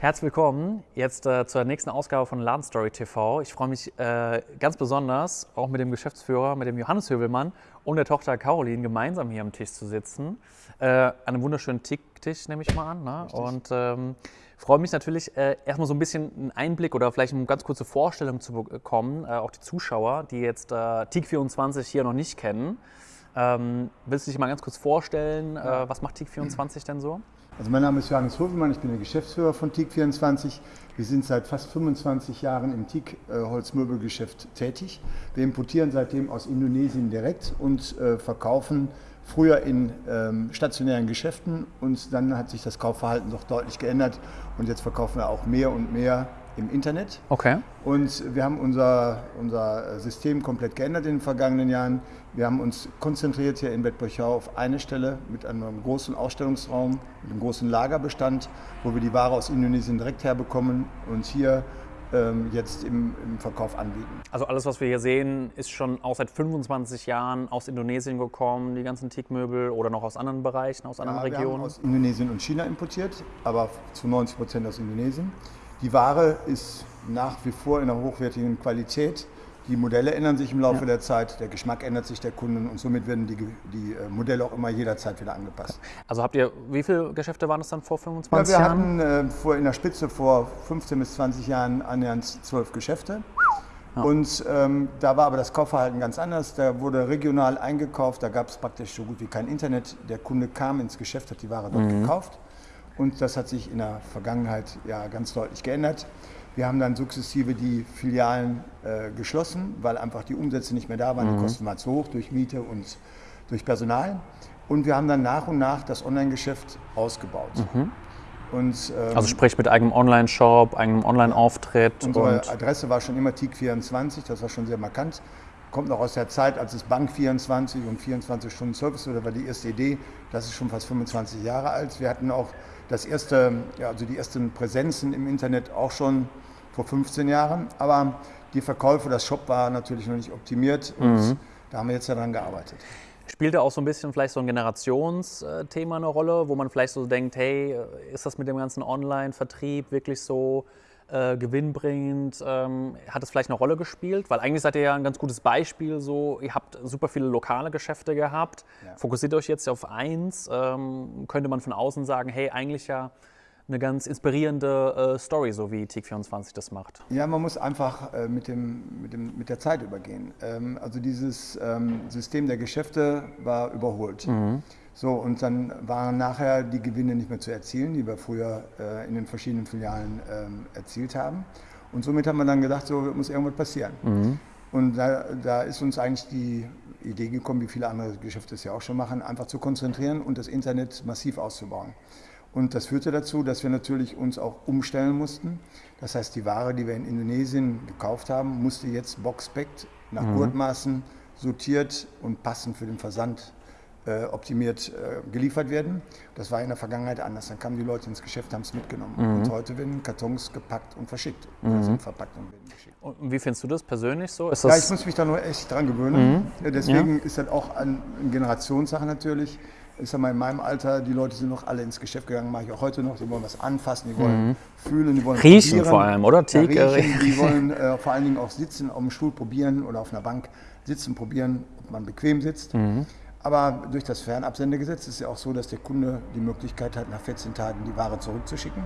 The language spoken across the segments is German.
Herzlich willkommen jetzt äh, zur nächsten Ausgabe von Ladenstory TV. Ich freue mich äh, ganz besonders, auch mit dem Geschäftsführer, mit dem Johannes Hövelmann und der Tochter Caroline gemeinsam hier am Tisch zu sitzen. Äh, an einem wunderschönen Ticktisch nehme ich mal an. Ne? Und ähm, freue mich natürlich, äh, erstmal so ein bisschen einen Einblick oder vielleicht eine ganz kurze Vorstellung zu bekommen, äh, auch die Zuschauer, die jetzt äh, TIC24 hier noch nicht kennen. Ähm, willst du dich mal ganz kurz vorstellen, ja. was macht TIC24 denn so? Also mein Name ist Johannes Hofmann, ich bin der Geschäftsführer von TIC24. Wir sind seit fast 25 Jahren im TIC-Holzmöbelgeschäft tätig. Wir importieren seitdem aus Indonesien direkt und äh, verkaufen früher in ähm, stationären Geschäften und dann hat sich das Kaufverhalten doch deutlich geändert und jetzt verkaufen wir auch mehr und mehr im Internet. Okay. Und wir haben unser, unser System komplett geändert in den vergangenen Jahren. Wir haben uns konzentriert hier in Bettburchau auf eine Stelle mit einem großen Ausstellungsraum, mit einem großen Lagerbestand, wo wir die Ware aus Indonesien direkt herbekommen und hier ähm, jetzt im, im, Verkauf anbieten. Also alles, was wir hier sehen, ist schon auch seit 25 Jahren aus Indonesien gekommen, die ganzen Teakmöbel oder noch aus anderen Bereichen, aus anderen ja, Regionen? Wir haben aus Indonesien und China importiert, aber zu 90 Prozent aus Indonesien. Die Ware ist nach wie vor in einer hochwertigen Qualität. Die Modelle ändern sich im Laufe ja. der Zeit, der Geschmack ändert sich der Kunden und somit werden die, die äh, Modelle auch immer jederzeit wieder angepasst. Also habt ihr, wie viele Geschäfte waren das dann vor 25 ja, wir Jahren? Wir hatten äh, vor, in der Spitze vor 15 bis 20 Jahren annähernd zwölf Geschäfte. Ja. Und ähm, da war aber das Kaufverhalten ganz anders. Da wurde regional eingekauft, da gab es praktisch so gut wie kein Internet. Der Kunde kam ins Geschäft, hat die Ware dort mhm. gekauft. Und das hat sich in der Vergangenheit ja ganz deutlich geändert. Wir haben dann sukzessive die Filialen äh, geschlossen, weil einfach die Umsätze nicht mehr da waren. Mhm. Die Kosten waren zu hoch durch Miete und durch Personal. Und wir haben dann nach und nach das Online-Geschäft ausgebaut. Mhm. Und, ähm, also sprich mit eigenem Online-Shop, eigenem Online-Auftritt. Unsere Adresse war schon immer TIC24, das war schon sehr markant. Kommt noch aus der Zeit, als es Bank 24 und 24 Stunden Service oder war die erste Idee. Das ist schon fast 25 Jahre alt. Wir hatten auch das erste, ja, also die ersten Präsenzen im Internet auch schon vor 15 Jahren. Aber die Verkäufe, das Shop war natürlich noch nicht optimiert und mhm. da haben wir jetzt daran gearbeitet. Spielt da auch so ein bisschen vielleicht so ein Generationsthema eine Rolle, wo man vielleicht so denkt, hey, ist das mit dem ganzen Online-Vertrieb wirklich so äh, gewinnbringend? Ähm, hat es vielleicht eine Rolle gespielt? Weil eigentlich seid ihr ja ein ganz gutes Beispiel. So, ihr habt super viele lokale Geschäfte gehabt. Ja. Fokussiert euch jetzt auf eins. Ähm, könnte man von außen sagen, hey, eigentlich ja eine ganz inspirierende äh, Story, so wie TIC24 das macht. Ja, man muss einfach äh, mit, dem, mit, dem, mit der Zeit übergehen. Ähm, also dieses ähm, System der Geschäfte war überholt. Mhm. So, und dann waren nachher die Gewinne nicht mehr zu erzielen, die wir früher äh, in den verschiedenen Filialen ähm, erzielt haben. Und somit haben wir dann gedacht, so muss irgendwas passieren. Mhm. Und da, da, ist uns eigentlich die Idee gekommen, wie viele andere Geschäfte es ja auch schon machen, einfach zu konzentrieren und das Internet massiv auszubauen. Und das führte dazu, dass wir natürlich uns auch umstellen mussten. Das heißt, die Ware, die wir in Indonesien gekauft haben, musste jetzt boxpackt nach mhm. Gurtmaßen sortiert und passend für den Versand optimiert äh, geliefert werden. Das war in der Vergangenheit anders. Dann kamen die Leute ins Geschäft, haben es mitgenommen. Mhm. Und heute werden Kartons gepackt und verschickt. Mhm. Oder sind verpackt und werden geschickt. Und wie findest du das persönlich so? ja, ich muss mich da nur echt dran gewöhnen. Mhm. Deswegen ja. ist das auch eine Generationssache natürlich. Ich sag mal, in meinem Alter, die Leute sind noch alle ins Geschäft gegangen, mache ich auch heute noch. Die wollen was anfassen, die wollen mhm. fühlen, die wollen Riechen probieren. vor allem, oder? Ja, riechen, die wollen äh, vor allen Dingen auch sitzen, auf dem Stuhl probieren oder auf einer Bank sitzen, probieren, ob man bequem sitzt. Mhm. Aber durch das Fernabsendegesetz ist es ja auch so, dass der Kunde die Möglichkeit hat, nach 14 Tagen die Ware zurückzuschicken.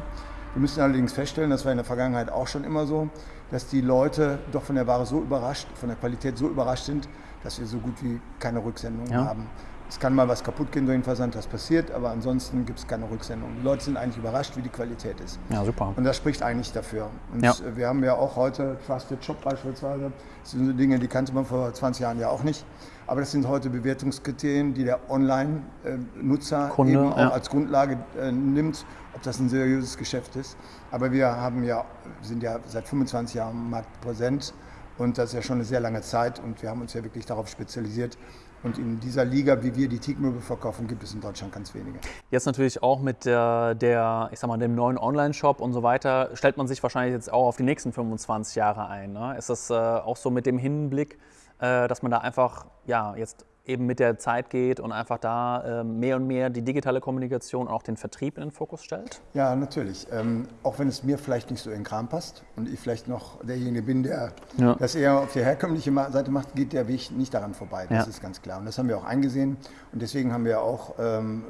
Wir müssen allerdings feststellen, das war in der Vergangenheit auch schon immer so, dass die Leute doch von der Ware so überrascht, von der Qualität so überrascht sind, dass wir so gut wie keine Rücksendungen ja. haben. Es kann mal was kaputt gehen durch den Versand, das passiert, aber ansonsten gibt es keine Rücksendung. Die Leute sind eigentlich überrascht, wie die Qualität ist. Ja, super. Und das spricht eigentlich dafür. Und ja. wir haben ja auch heute Trusted Shop beispielsweise. Das sind so Dinge, die kannte man vor 20 Jahren ja auch nicht. Aber das sind heute Bewertungskriterien, die der Online-Nutzer eben auch ja. als Grundlage äh, nimmt, ob das ein seriöses Geschäft ist. Aber wir haben ja, sind ja seit 25 Jahren im Markt präsent und das ist ja schon eine sehr lange Zeit und wir haben uns ja wirklich darauf spezialisiert, und in dieser Liga, wie wir die Teakmöbel verkaufen, gibt es in Deutschland ganz wenige. Jetzt natürlich auch mit der, der ich sag mal, dem neuen Online-Shop und so weiter, stellt man sich wahrscheinlich jetzt auch auf die nächsten 25 Jahre ein. Ne? Ist das äh, auch so mit dem Hinblick, äh, dass man da einfach ja, jetzt eben mit der Zeit geht und einfach da äh, mehr und mehr die digitale Kommunikation und auch den Vertrieb in den Fokus stellt? Ja, natürlich. Ähm, auch wenn es mir vielleicht nicht so in den Kram passt und ich vielleicht noch derjenige bin, der ja. das eher auf der herkömmliche Seite macht, geht der Weg nicht daran vorbei. Das ja. ist ganz klar. Und das haben wir auch eingesehen. Und deswegen haben wir auch ähm,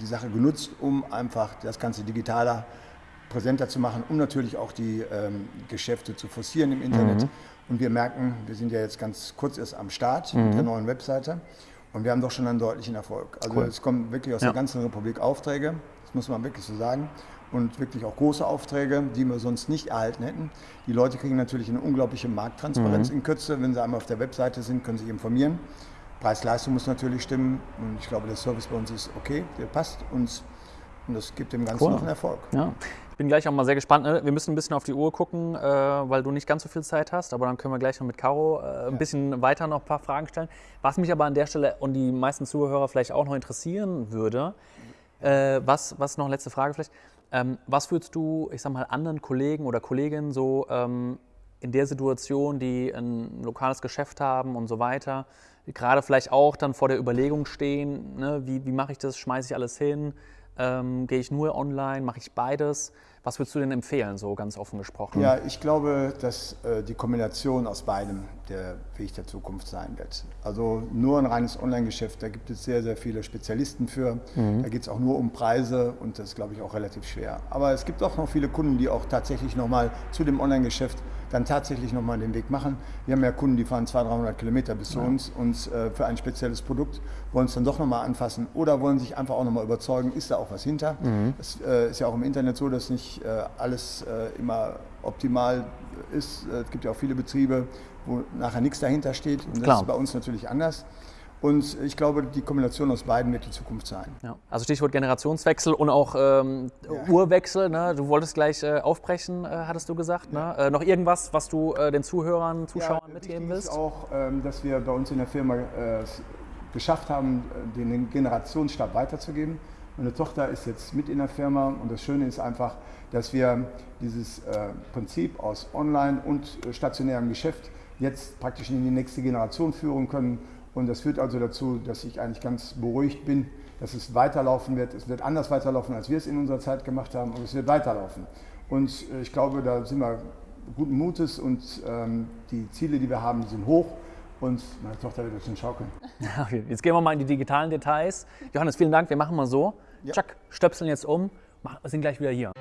die Sache genutzt, um einfach das Ganze digitaler präsenter zu machen, um natürlich auch die ähm, Geschäfte zu forcieren im Internet. Mhm. Und wir merken, wir sind ja jetzt ganz kurz erst am Start mhm. mit der neuen Webseite und wir haben doch schon einen deutlichen Erfolg. Also cool. es kommen wirklich aus ja. der ganzen Republik Aufträge, das muss man wirklich so sagen. Und wirklich auch große Aufträge, die wir sonst nicht erhalten hätten. Die Leute kriegen natürlich eine unglaubliche Markttransparenz mhm. in Kürze. Wenn sie einmal auf der Webseite sind, können sie sich informieren. Preis-Leistung muss natürlich stimmen. Und ich glaube, der Service bei uns ist okay, der passt uns. Und das gibt dem Ganzen cool. noch einen Erfolg. Ja bin gleich auch mal sehr gespannt. Ne? Wir müssen ein bisschen auf die Uhr gucken, äh, weil du nicht ganz so viel Zeit hast. Aber dann können wir gleich noch mit Caro äh, ein bisschen weiter noch ein paar Fragen stellen. Was mich aber an der Stelle und die meisten Zuhörer vielleicht auch noch interessieren würde, äh, was, was noch letzte Frage vielleicht. Ähm, was würdest du, ich sag mal, anderen Kollegen oder Kolleginnen so ähm, in der Situation, die ein lokales Geschäft haben und so weiter, gerade vielleicht auch dann vor der Überlegung stehen, ne? wie, wie mache ich das, schmeiße ich alles hin, ähm, gehe ich nur online, mache ich beides? Was würdest du denn empfehlen, so ganz offen gesprochen? Ja, ich glaube, dass äh, die Kombination aus beidem der Weg der Zukunft sein wird. Also nur ein reines Online-Geschäft, da gibt es sehr, sehr viele Spezialisten für. Mhm. Da geht es auch nur um Preise und das ist, glaube ich, auch relativ schwer. Aber es gibt auch noch viele Kunden, die auch tatsächlich nochmal zu dem Online-Geschäft dann tatsächlich nochmal den Weg machen. Wir haben ja Kunden, die fahren 200, 300 Kilometer bis zu uns und äh, für ein spezielles Produkt wollen es dann doch nochmal anfassen oder wollen sich einfach auch nochmal überzeugen, ist da auch was hinter. Mhm. Das äh, ist ja auch im Internet so, dass nicht äh, alles äh, immer optimal ist. Äh, es gibt ja auch viele Betriebe, wo nachher nichts dahinter steht und das Klar. ist bei uns natürlich anders. Und ich glaube, die Kombination aus beiden wird die Zukunft sein. Ja. Also Stichwort Generationswechsel und auch ähm, ja. Urwechsel. Ne? Du wolltest gleich äh, aufbrechen, äh, hattest du gesagt. Ne? Äh, noch irgendwas, was du äh, den Zuhörern, Zuschauern ja, mitgeben willst? Ist auch, ähm, dass wir bei uns in der Firma äh, geschafft haben, äh, den Generationsstab weiterzugeben. Meine Tochter ist jetzt mit in der Firma und das Schöne ist einfach, dass wir dieses Prinzip aus Online- und stationärem Geschäft jetzt praktisch in die nächste Generation führen können und das führt also dazu, dass ich eigentlich ganz beruhigt bin, dass es weiterlaufen wird. Es wird anders weiterlaufen, als wir es in unserer Zeit gemacht haben, aber es wird weiterlaufen. Und äh, ich glaube, da sind wir guten Mutes und ähm, die Ziele, die wir haben, sind hoch. Und meine Tochter wird jetzt schon schaukeln. Okay, jetzt gehen wir mal in die digitalen Details. Johannes, vielen Dank. Wir machen mal so. Ja. Chuck, stöpseln jetzt um. Wir sind gleich wieder hier.